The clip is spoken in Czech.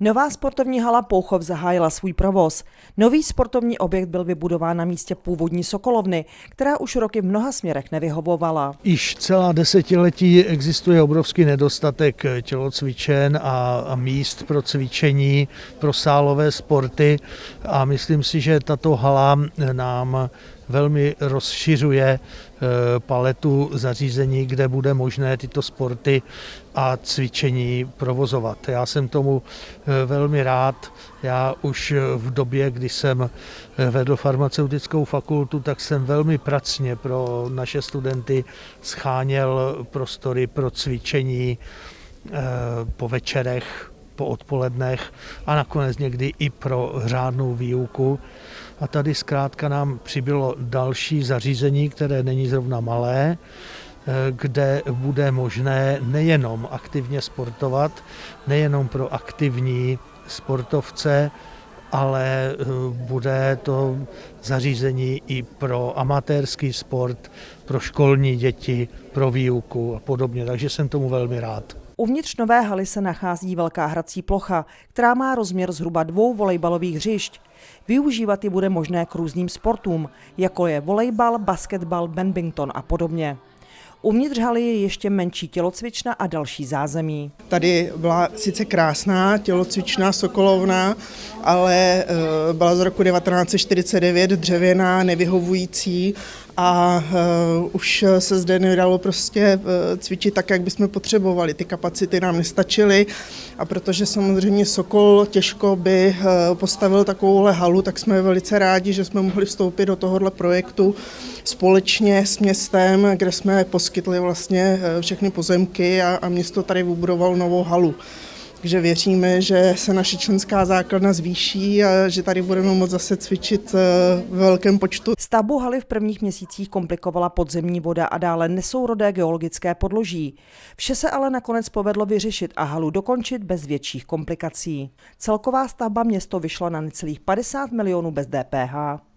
Nová sportovní hala Pouchov zahájila svůj provoz. Nový sportovní objekt byl vybudován na místě původní Sokolovny, která už roky v mnoha směrech nevyhovovala. Již celá desetiletí existuje obrovský nedostatek tělocvičen a, míst pro cvičení, pro sálové sporty a myslím si, že tato hala nám velmi rozšiřuje eh, paletu zařízení, kde bude možné tyto sporty a cvičení provozovat. Já jsem tomu eh, velmi rád. Já už v době, kdy jsem eh, vedl farmaceutickou fakultu, tak jsem velmi pracně pro naše studenty scháněl prostory pro cvičení po večerech, po odpolednech a nakonec někdy i pro řádnou výuku. A tady zkrátka nám přibylo další zařízení, které není zrovna malé, eh, kde bude možné nejenom aktivně sportovat, nejenom pro aktivní sportovce, ale eh, bude to zařízení i pro amatérský sport, pro školní děti, pro výuku a podobně. Takže jsem tomu velmi rád. Uvnitř nové haly se nachází velká hrací plocha, která má rozměr zhruba dvou volejbalových hřišť. Využívat ji bude možné k různým sportům, jako je volejbal, basketbal, badminton a podobně. Uvnitř haly je ještě menší tělocvična a další zázemí. Tady byla sice krásná tělocvična Sokolovna, ale eh, byla z roku 1949 dřevěná, nevyhovující a uh, už se zde nedalo prostě uh, cvičit tak, jak bychom potřebovali. Ty kapacity nám nestačily a protože samozřejmě Sokol těžko by uh, postavil takovouhle halu, tak jsme velice rádi, že jsme mohli vstoupit do tohohle projektu společně s městem, kde jsme poskytli vlastně všechny pozemky a, a město tady vybudovalo novou halu. Takže věříme, že se naše členská základna zvýší a že tady budeme moct zase cvičit eh, v velkém počtu. Stavbu haly v prvních měsících komplikovala podzemní voda a dále nesourodé geologické podloží. Vše se ale nakonec povedlo vyřešit a halu dokončit bez větších komplikací. Celková stavba město vyšla na necelých 50 milionů bez DPH.